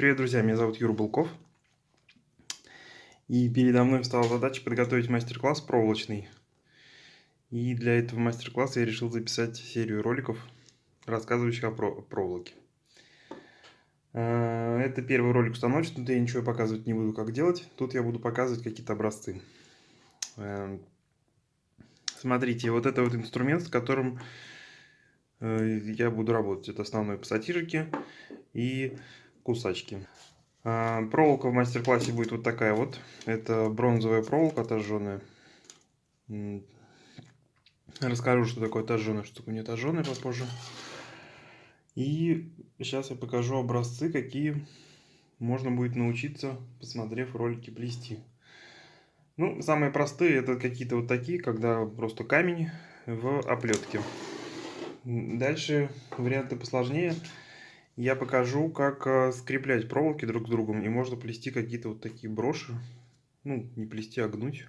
Привет, друзья, меня зовут Юра Булков. И передо мной стала задача подготовить мастер-класс проволочный. И для этого мастер-класса я решил записать серию роликов, рассказывающих о проволоке. А, это первый ролик установочный, тут я ничего показывать не буду, как делать. Тут я буду показывать какие-то образцы. А, смотрите, вот это вот инструмент, с которым э, я буду работать. Это основной пассатижики и кусачки. А, проволока в мастер-классе будет вот такая вот. Это бронзовая проволока отожженная. Расскажу, что такое отожженная, что такое не отожженная попозже. И сейчас я покажу образцы, какие можно будет научиться, посмотрев ролики плести. Ну, самые простые это какие-то вот такие, когда просто камень в оплетке. Дальше варианты посложнее я покажу, как э, скреплять проволоки друг с другом. И можно плести какие-то вот такие броши. Ну, не плести, а гнуть.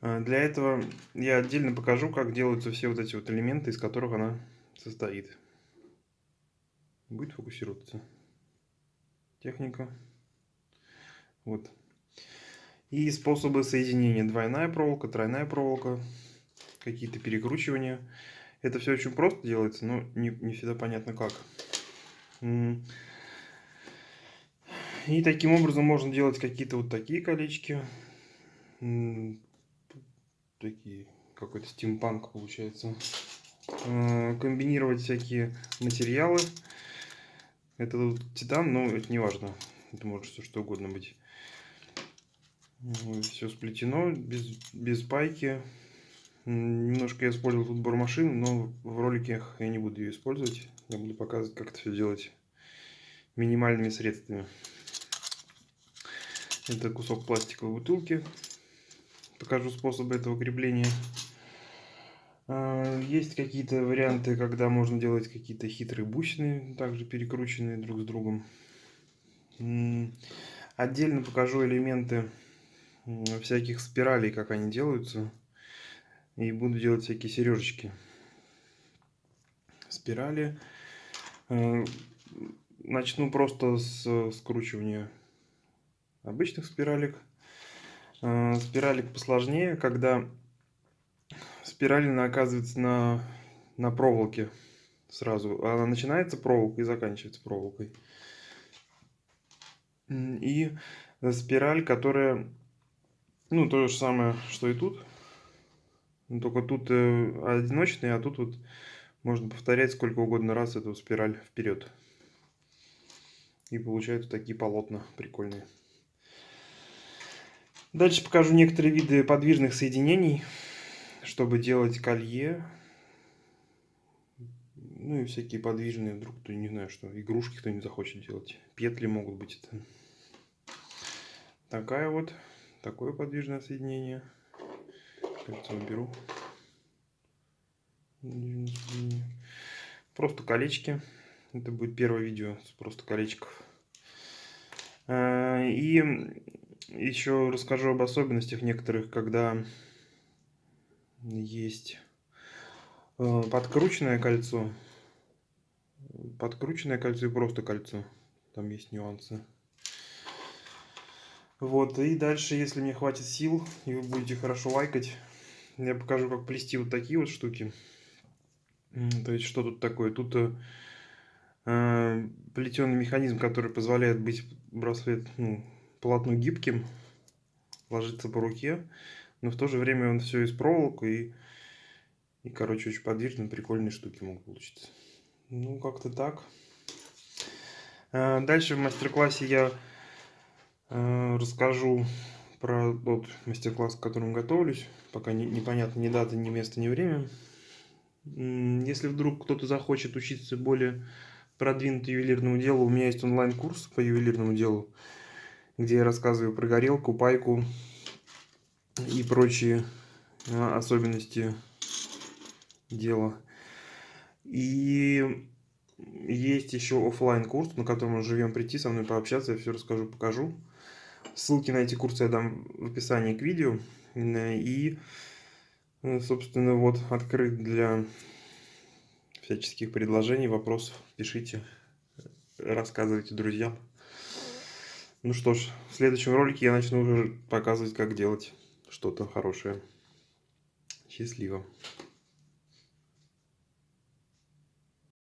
Э, для этого я отдельно покажу, как делаются все вот эти вот элементы, из которых она состоит. Будет фокусироваться. Техника. Вот. И способы соединения. Двойная проволока, тройная проволока. Какие-то перекручивания. Это все очень просто делается, но не, не всегда понятно как. И таким образом можно делать какие-то вот такие колечки. Такие, какой-то стимпанк получается. А, комбинировать всякие материалы. Это вот титан, но это не важно. Это может все что угодно быть. Все сплетено, без, без пайки. Немножко я использовал тут бормашину, но в роликах я не буду ее использовать. Я буду показывать, как это все делать минимальными средствами. Это кусок пластиковой бутылки. Покажу способы этого крепления. А, есть какие-то варианты, когда можно делать какие-то хитрые бусины, также перекрученные друг с другом. Отдельно покажу элементы всяких спиралей, как они делаются. И буду делать всякие сережечки. Спирали. Э, начну просто с скручивания обычных спиралек. Э, спиралик посложнее, когда спиралина оказывается на, на проволоке сразу. Она начинается проволокой и заканчивается проволокой. И спираль, которая, ну, то же самое, что и тут. Ну, только тут э, одиночный, а тут вот можно повторять сколько угодно раз эту спираль вперед. И получаются такие полотна прикольные. Дальше покажу некоторые виды подвижных соединений, чтобы делать колье. Ну и всякие подвижные, вдруг кто не знаю, что игрушки кто не захочет делать. Петли могут быть это. Такая вот, такое подвижное соединение кольцо беру. Просто колечки. Это будет первое видео с просто колечков. А, и еще расскажу об особенностях некоторых, когда есть э, подкрученное кольцо. Подкрученное кольцо и просто кольцо. Там есть нюансы. Вот, и дальше, если мне хватит сил, и вы будете хорошо лайкать, я покажу, как плести вот такие вот штуки. То есть, что тут такое? Тут э, э плетеный механизм, который позволяет быть браслет, ну, полотну гибким, ложиться по руке, но в то же время он все из проволока и, и короче, очень подвижные, прикольные штуки могут получиться. Ну, как-то так. Э, дальше в мастер-классе я э, расскажу про тот мастер-класс, к которому готовлюсь. Пока не, непонятно ни дата, ни место, ни время. Если вдруг кто-то захочет учиться более продвинутому ювелирному делу, у меня есть онлайн-курс по ювелирному делу, где я рассказываю про горелку, пайку и прочие а, особенности дела. И есть еще офлайн курс, на котором мы живем прийти, со мной пообщаться, я все расскажу, покажу. Ссылки на эти курсы я дам в описании к видео. И, э, собственно, вот открыт для всяческих предложений, вопросов. Пишите. рассказывайте друзьям. Ну что ж, в следующем ролике я начну уже показывать, как делать что-то хорошее. Счастливо.